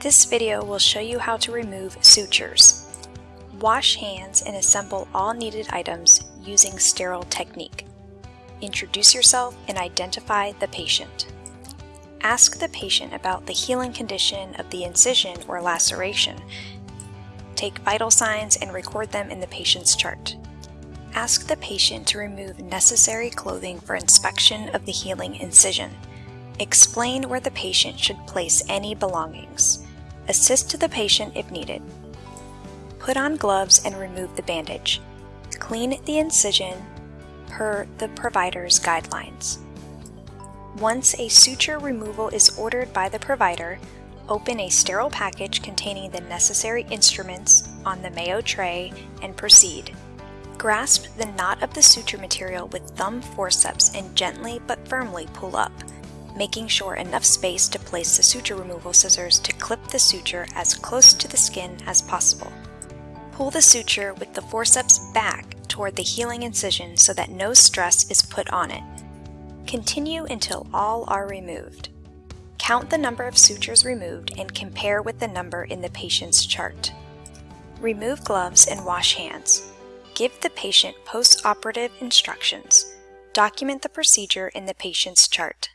This video will show you how to remove sutures. Wash hands and assemble all needed items using sterile technique. Introduce yourself and identify the patient. Ask the patient about the healing condition of the incision or laceration. Take vital signs and record them in the patient's chart. Ask the patient to remove necessary clothing for inspection of the healing incision. Explain where the patient should place any belongings. Assist to the patient if needed. Put on gloves and remove the bandage. Clean the incision per the provider's guidelines. Once a suture removal is ordered by the provider, open a sterile package containing the necessary instruments on the Mayo tray and proceed. Grasp the knot of the suture material with thumb forceps and gently but firmly pull up, making sure enough space to place the suture removal scissors to clip the suture as close to the skin as possible. Pull the suture with the forceps back toward the healing incision so that no stress is put on it. Continue until all are removed. Count the number of sutures removed and compare with the number in the patient's chart. Remove gloves and wash hands. Give the patient post-operative instructions. Document the procedure in the patient's chart.